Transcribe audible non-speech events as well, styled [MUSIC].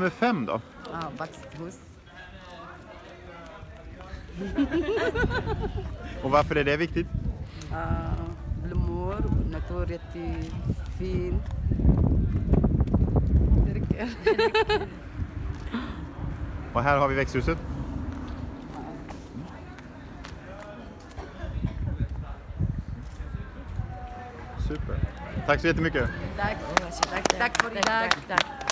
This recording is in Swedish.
Nummer fem då? Ja, Baxthus. [LAUGHS] Och varför är det viktigt? Uh, blommor, natur jättefin. Det räcker. Och här har vi växthuset. Super. Tack så jättemycket. Tack. Tack, tack för idag. tack.